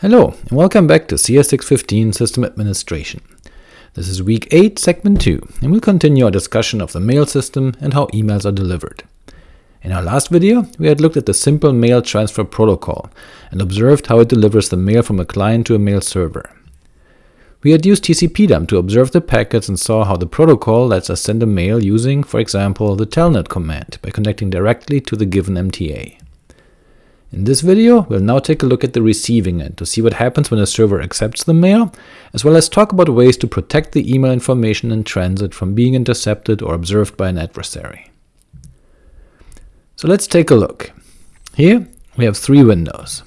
Hello, and welcome back to CS615 System Administration. This is week 8, segment 2, and we'll continue our discussion of the mail system and how emails are delivered. In our last video, we had looked at the simple mail transfer protocol and observed how it delivers the mail from a client to a mail server. We had used tcpdump to observe the packets and saw how the protocol lets us send a mail using, for example, the telnet command by connecting directly to the given MTA. In this video, we'll now take a look at the receiving end to see what happens when a server accepts the mail, as well as talk about ways to protect the email information in transit from being intercepted or observed by an adversary. So let's take a look. Here we have three windows.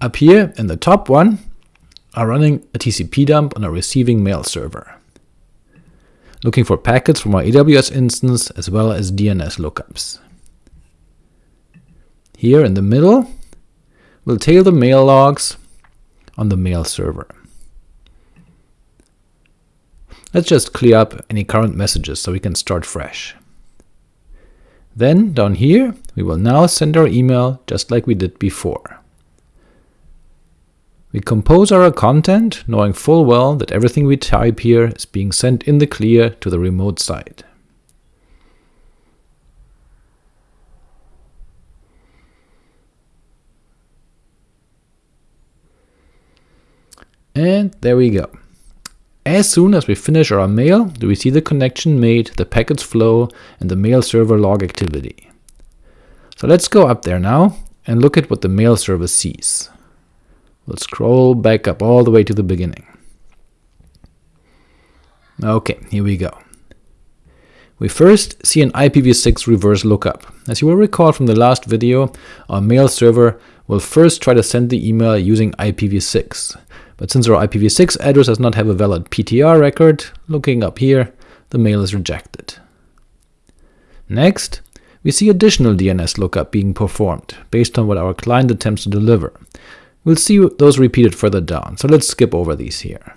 Up here in the top one are running a TCP dump on a receiving mail server, looking for packets from our AWS instance as well as DNS lookups. Here in the middle, we'll tail the mail logs on the mail server. Let's just clear up any current messages so we can start fresh. Then, down here, we will now send our email just like we did before. We compose our content, knowing full well that everything we type here is being sent in the clear to the remote site. And there we go. As soon as we finish our mail, do we see the connection made, the packets flow, and the mail server log activity. So let's go up there now and look at what the mail server sees. We'll scroll back up all the way to the beginning. Ok, here we go. We first see an IPv6 reverse lookup. As you will recall from the last video, our mail server will first try to send the email using IPv6, but since our IPv6 address does not have a valid PTR record, looking up here, the mail is rejected. Next, we see additional DNS lookup being performed, based on what our client attempts to deliver. We'll see those repeated further down, so let's skip over these here.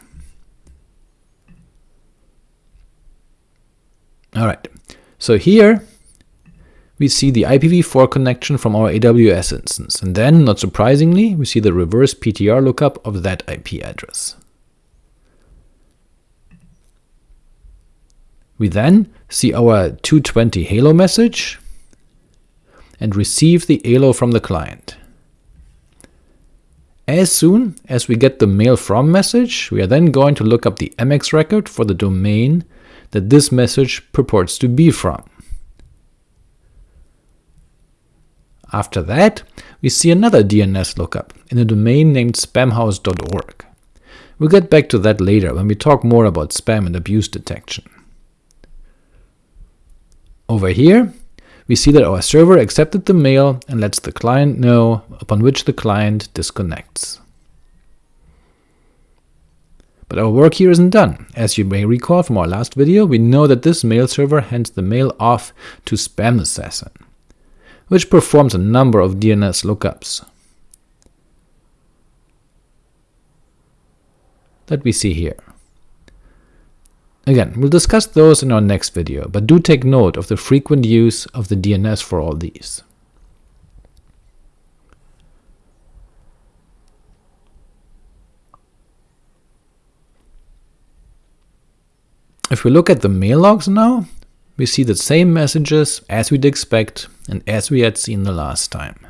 Alright, so here we see the IPv4 connection from our AWS instance, and then, not surprisingly, we see the reverse PTR lookup of that IP address. We then see our 220 halo message and receive the halo from the client. As soon as we get the mail from message, we are then going to look up the MX record for the domain that this message purports to be from. After that, we see another DNS lookup in a domain named spamhaus.org. We'll get back to that later when we talk more about spam and abuse detection. Over here, we see that our server accepted the mail and lets the client know, upon which the client disconnects. But our work here isn't done. As you may recall from our last video, we know that this mail server hands the mail off to SpamAssassin which performs a number of DNS lookups that we see here. Again, we'll discuss those in our next video, but do take note of the frequent use of the DNS for all these. If we look at the mail logs now, we see the same messages as we'd expect and as we had seen the last time.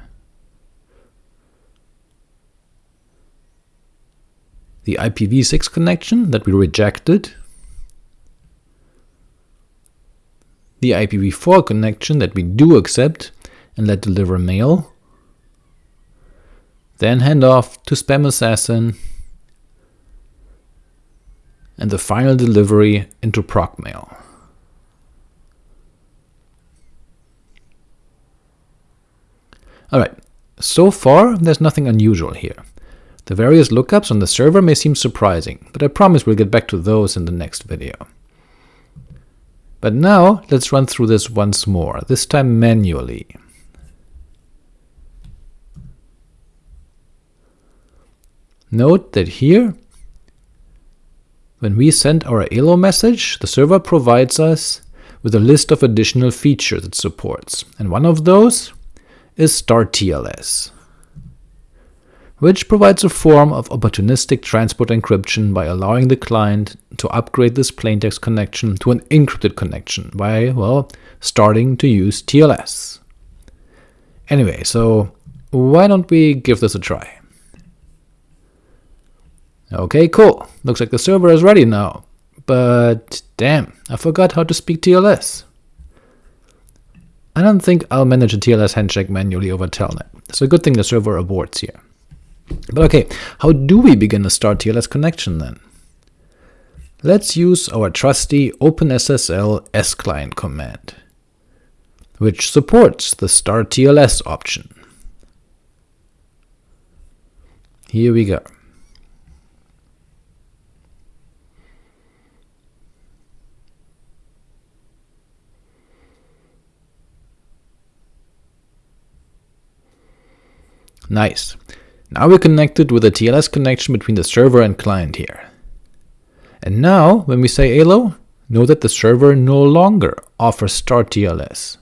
The IPv6 connection that we rejected, the IPv4 connection that we do accept and let deliver mail, then hand off to SpamAssassin, and the final delivery into procmail. Alright, so far there's nothing unusual here. The various lookups on the server may seem surprising, but I promise we'll get back to those in the next video. But now let's run through this once more, this time manually. Note that here, when we send our halo message, the server provides us with a list of additional features it supports, and one of those is start TLS. which provides a form of opportunistic transport encryption by allowing the client to upgrade this plaintext connection to an encrypted connection by, well, starting to use TLS. Anyway, so why don't we give this a try? Okay, cool. Looks like the server is ready now. But damn, I forgot how to speak TLS. I don't think I'll manage a TLS handshake manually over Telnet, so good thing the server aborts here. But okay, how do we begin a start TLS connection then? Let's use our trusty OpenSSL s_client command, which supports the start TLS option. Here we go. Nice. Now we're connected with a TLS connection between the server and client here. And now, when we say hello, know that the server no longer offers start TLS.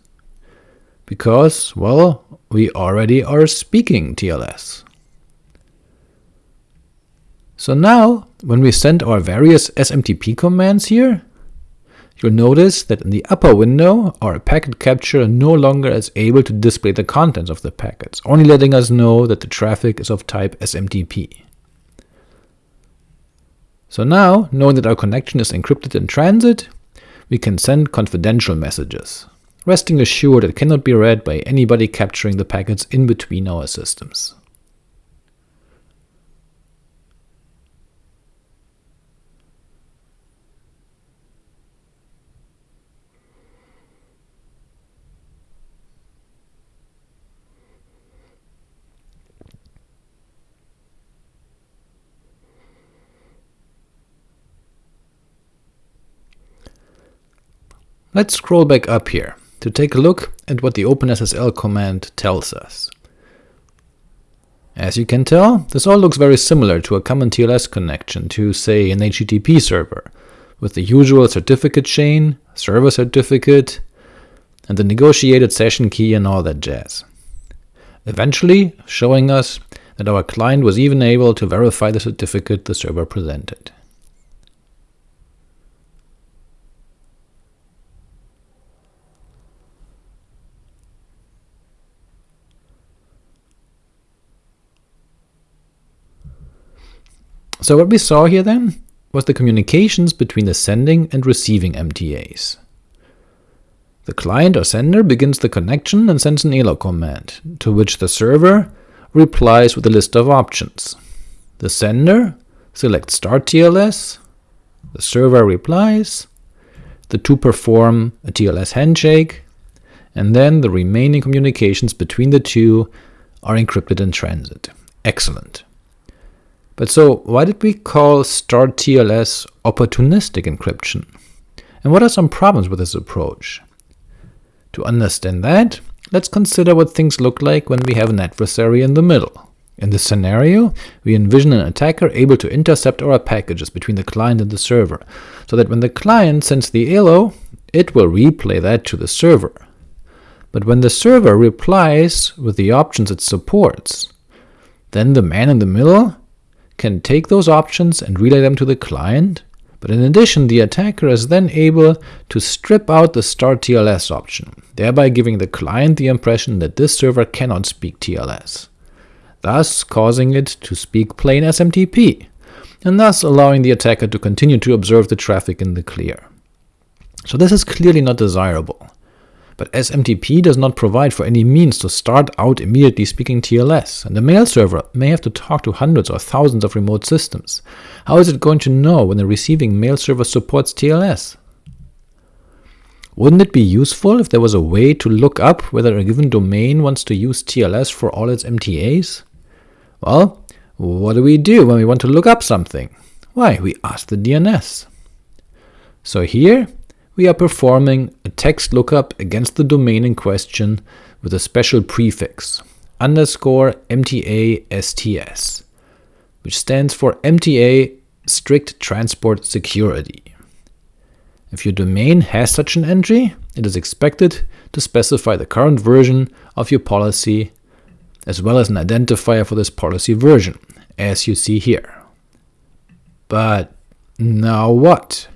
Because, well, we already are speaking TLS. So now, when we send our various SMTP commands here, you'll notice that in the upper window, our packet capture no longer is able to display the contents of the packets, only letting us know that the traffic is of type SMTP. So now, knowing that our connection is encrypted in transit, we can send confidential messages, resting assured it cannot be read by anybody capturing the packets in between our systems. Let's scroll back up here to take a look at what the OpenSSL command tells us. As you can tell, this all looks very similar to a common TLS connection to, say, an HTTP server, with the usual certificate chain, server certificate, and the negotiated session key and all that jazz. Eventually showing us that our client was even able to verify the certificate the server presented. So what we saw here then was the communications between the sending and receiving MTAs. The client or sender begins the connection and sends an hello command, to which the server replies with a list of options. The sender selects start TLS, the server replies, the two perform a TLS handshake, and then the remaining communications between the two are encrypted in transit. Excellent. But so why did we call start TLS opportunistic encryption? And what are some problems with this approach? To understand that, let's consider what things look like when we have an adversary in the middle. In this scenario, we envision an attacker able to intercept our packages between the client and the server, so that when the client sends the hello, it will replay that to the server. But when the server replies with the options it supports, then the man in the middle can take those options and relay them to the client, but in addition the attacker is then able to strip out the start TLS option, thereby giving the client the impression that this server cannot speak TLS, thus causing it to speak plain SMTP, and thus allowing the attacker to continue to observe the traffic in the clear. So this is clearly not desirable. But SMTP does not provide for any means to start out immediately speaking TLS, and the mail server may have to talk to hundreds or thousands of remote systems. How is it going to know when the receiving mail server supports TLS? Wouldn't it be useful if there was a way to look up whether a given domain wants to use TLS for all its MTAs? Well, what do we do when we want to look up something? Why, we ask the DNS. So here, we are performing a text lookup against the domain in question with a special prefix, underscore MTA STS, which stands for MTA Strict Transport Security. If your domain has such an entry, it is expected to specify the current version of your policy as well as an identifier for this policy version, as you see here. But now what?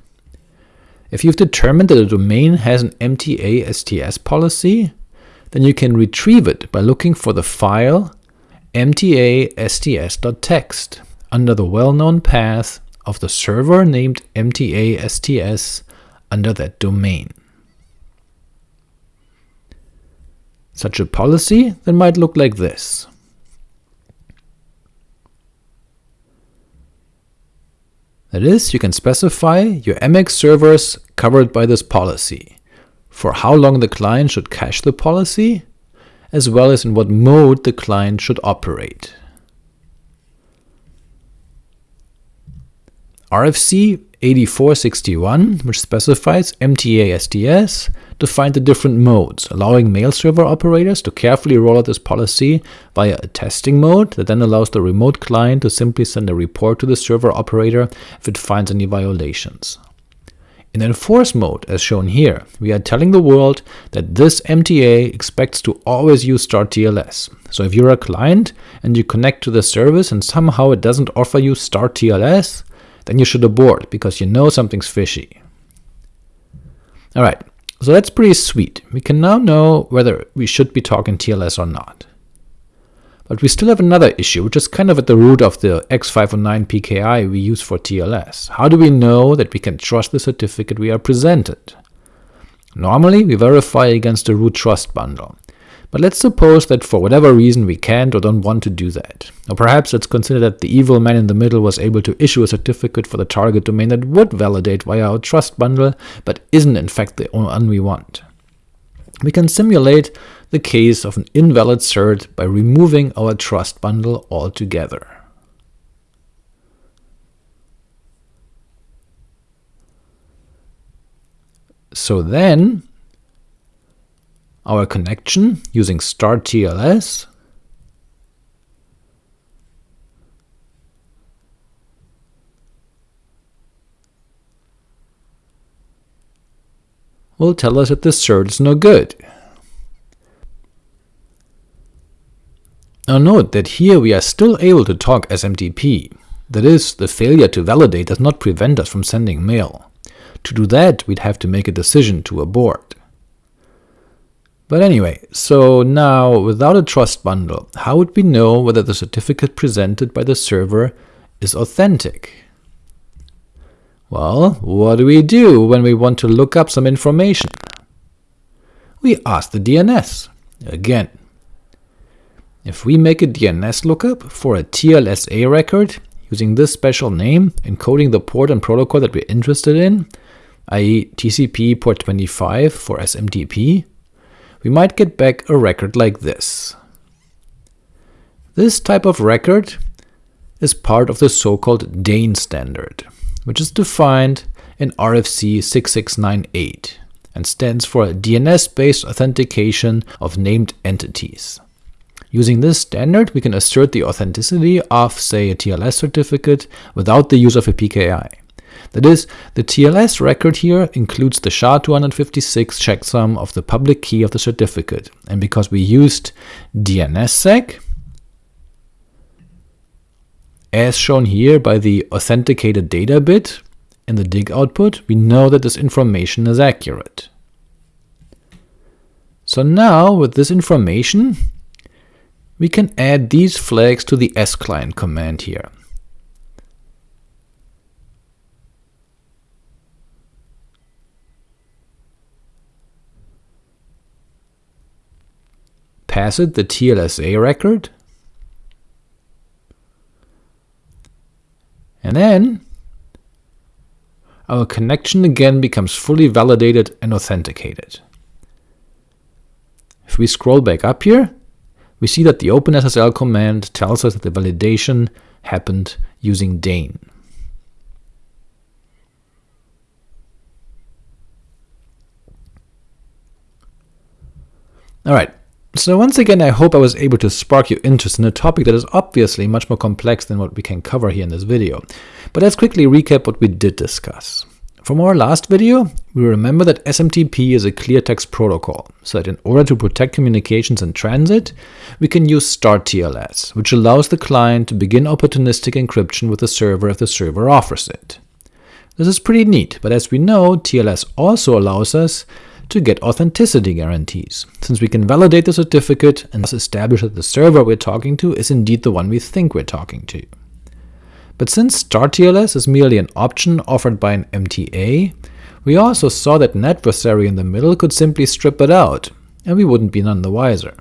If you've determined that a domain has an MTA STS policy, then you can retrieve it by looking for the file mta-sts.txt under the well-known path of the server named mta-sts under that domain. Such a policy then might look like this. That is, you can specify your MX servers covered by this policy, for how long the client should cache the policy, as well as in what mode the client should operate. RFC 8461, which specifies MTA STS, defined the different modes, allowing mail server operators to carefully roll out this policy via a testing mode that then allows the remote client to simply send a report to the server operator if it finds any violations. In enforce mode, as shown here, we are telling the world that this MTA expects to always use StartTLS. So if you're a client and you connect to the service and somehow it doesn't offer you StartTLS, then you should abort, because you know something's fishy. Alright, so that's pretty sweet. We can now know whether we should be talking TLS or not. But we still have another issue, which is kind of at the root of the X509 PKI we use for TLS. How do we know that we can trust the certificate we are presented? Normally, we verify against the root trust bundle. But let's suppose that for whatever reason we can't or don't want to do that. Or perhaps let's consider that the evil man in the middle was able to issue a certificate for the target domain that would validate via our trust bundle, but isn't in fact the one we want. We can simulate the case of an invalid cert by removing our trust bundle altogether. So then, our connection using StartTLS will tell us that the cert is no good. Now note that here we are still able to talk SMTP, that is, the failure to validate does not prevent us from sending mail. To do that, we'd have to make a decision to abort. But anyway, so now without a trust bundle, how would we know whether the certificate presented by the server is authentic? Well, what do we do when we want to look up some information? We ask the DNS. Again, if we make a DNS lookup for a TLSA record using this special name, encoding the port and protocol that we're interested in, i.e. TCP port 25 for SMTP, we might get back a record like this. This type of record is part of the so-called DANE standard, which is defined in RFC 6698 and stands for DNS-based authentication of named entities. Using this standard, we can assert the authenticity of, say, a TLS certificate without the use of a PKI. That is, the TLS record here includes the SHA-256 checksum of the public key of the certificate, and because we used DNSSEC, as shown here by the authenticated data bit in the dig output, we know that this information is accurate. So now, with this information, we can add these flags to the s_client command here. Pass it the TLSA record, and then our connection again becomes fully validated and authenticated. If we scroll back up here, we see that the OpenSSL command tells us that the validation happened using DANE. Alright, so once again, I hope I was able to spark your interest in a topic that is obviously much more complex than what we can cover here in this video. But let's quickly recap what we did discuss. From our last video, we remember that SMTP is a clear text protocol, so that in order to protect communications in transit, we can use Start TLS, which allows the client to begin opportunistic encryption with the server if the server offers it. This is pretty neat, but as we know, TLS also allows us to get authenticity guarantees, since we can validate the certificate and thus establish that the server we're talking to is indeed the one we think we're talking to. But since StartTLS is merely an option offered by an MTA, we also saw that an adversary in the middle could simply strip it out, and we wouldn't be none the wiser.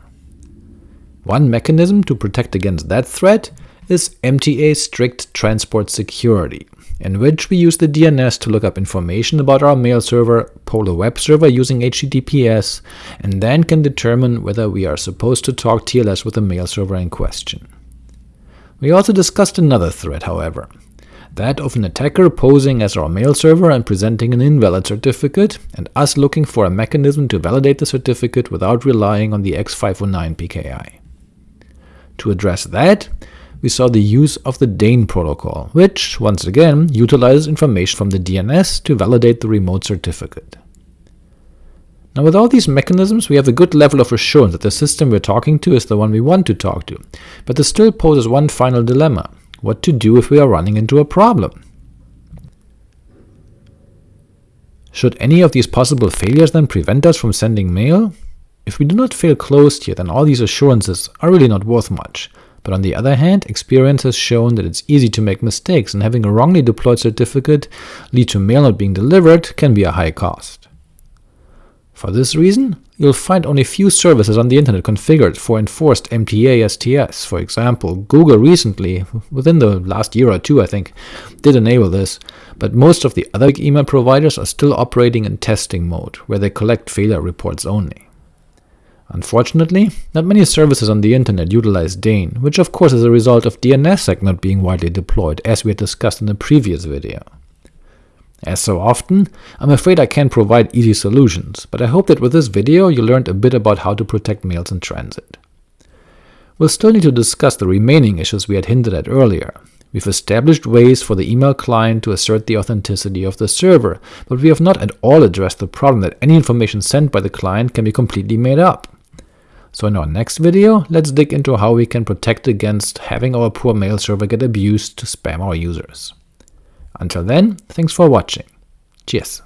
One mechanism to protect against that threat is MTA Strict Transport Security, in which we use the DNS to look up information about our mail server, poll a web server using HTTPS, and then can determine whether we are supposed to talk TLS with the mail server in question. We also discussed another threat, however, that of an attacker posing as our mail server and presenting an invalid certificate, and us looking for a mechanism to validate the certificate without relying on the X509 PKI. To address that, we saw the use of the DANE protocol, which, once again, utilizes information from the DNS to validate the remote certificate. Now with all these mechanisms, we have a good level of assurance that the system we're talking to is the one we want to talk to, but this still poses one final dilemma – what to do if we are running into a problem? Should any of these possible failures then prevent us from sending mail? If we do not fail closed here, then all these assurances are really not worth much, but on the other hand, experience has shown that it's easy to make mistakes, and having a wrongly deployed certificate lead to mail not being delivered can be a high cost. For this reason, you'll find only few services on the internet configured for enforced MTA STS. For example, Google recently, within the last year or two I think, did enable this, but most of the other email providers are still operating in testing mode, where they collect failure reports only. Unfortunately, not many services on the internet utilize DANE, which of course is a result of DNSSEC not being widely deployed, as we had discussed in the previous video. As so often, I'm afraid I can't provide easy solutions, but I hope that with this video you learned a bit about how to protect mails in transit. We'll still need to discuss the remaining issues we had hinted at earlier. We've established ways for the email client to assert the authenticity of the server, but we have not at all addressed the problem that any information sent by the client can be completely made up. So in our next video, let's dig into how we can protect against having our poor mail server get abused to spam our users. Until then, thanks for watching. Cheers!